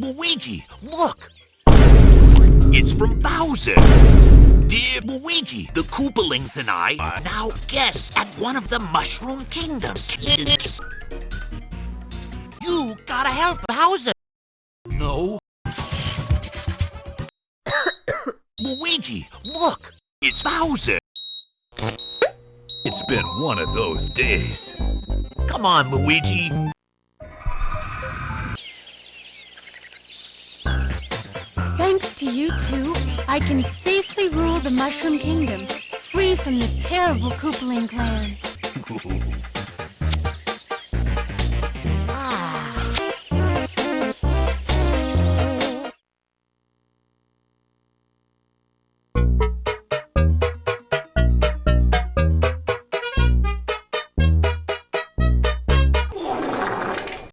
Luigi, look! It's from Bowser! Dear Luigi, the Koopalings and I are now guests at one of the Mushroom Kingdoms. You gotta help Bowser! No. Luigi, look! It's Bowser! It's been one of those days. Come on, Luigi. Thanks to you two, I can safely rule the Mushroom Kingdom, free from the terrible Koopaling clan.